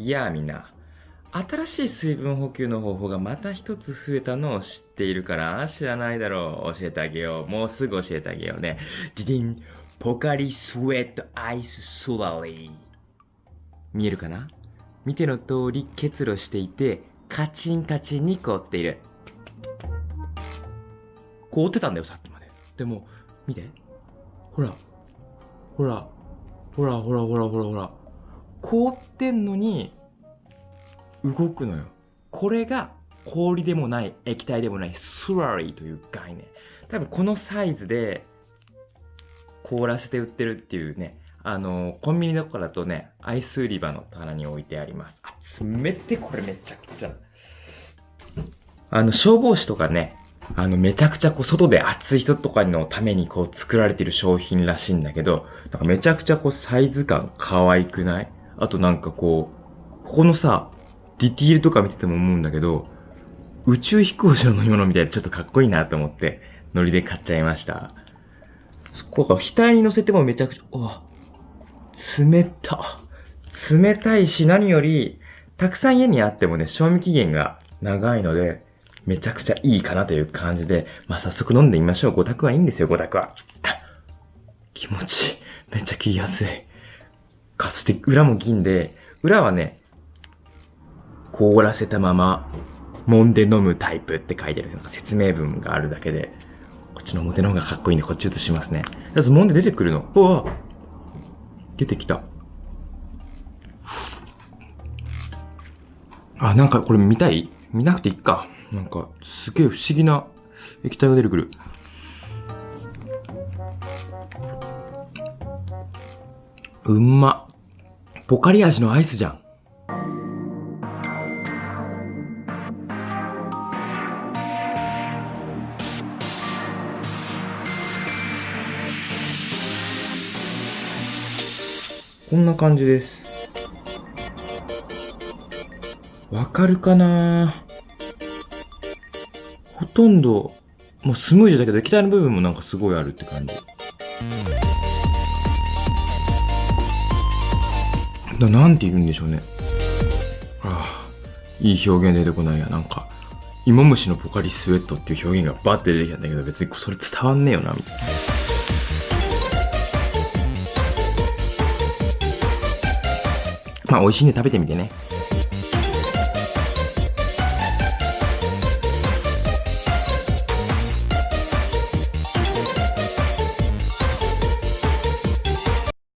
いやあみんな、新しい水分補給の方法がまた一つ増えたのを知っているから知らないだろう。教えてあげよう。もうすぐ教えてあげようね。ディディン、ポカリスウェットアイススラリー。見えるかな？見ての通り結露していて、カチンカチンに凍っている。凍ってたんだよ、さっきまで。でも、見て。ほら。ほら。ほらほらほらほらほら。凍ってんのに、動くのよ。これが氷でもない液体でもないスラリーという概念。多分このサイズで凍らせて売ってるっていうね、あの、コンビニとかだとね、アイス売り場の棚に置いてあります。あ、冷てこれめちゃくちゃ。あの、消防士とかね、あの、めちゃくちゃこう、外で暑い人とかのためにこう、作られてる商品らしいんだけど、なんかめちゃくちゃこう、サイズ感可愛くない？あとなんかこう、ここのさ、ディティールとか見てても思うんだけど、宇宙飛行士の飲み物みたいでちょっとかっこいいなと思って、ノリで買っちゃいました。こうか、額に乗せてもめちゃくちゃ、お冷た。冷たいし何より、たくさん家にあってもね、賞味期限が長いので、めちゃくちゃいいかなという感じで、まあ、早速飲んでみましょう。5択はいいんですよ、5択は。気持ちいい。めっちゃ切りやすい。かつて裏も銀で、裏はね、凍らせたまま、揉んで飲むタイプって書いてる。説明文があるだけで、こっちの表の方がかっこいいんで、こっち移しますね。まず揉んで出てくるの。うわ出てきた。あ、なんかこれ見たい？見なくていいか。なんか、すげえ不思議な液体が出てくる。うんま。ポカリ味のアイスじゃん。こんな感じです。わかるかな？ほとんど、もうスムージーだけど液体の部分もなんかすごいあるって感じ。ななんて言うんでしょうね。ああ、いい表現出てこないや。なんか、芋虫のポカリスウェットっていう表現がバッて出てきたんだけど、別にそれ伝わんねえよな、みたいな。まあ、美味しいんで食べてみてね。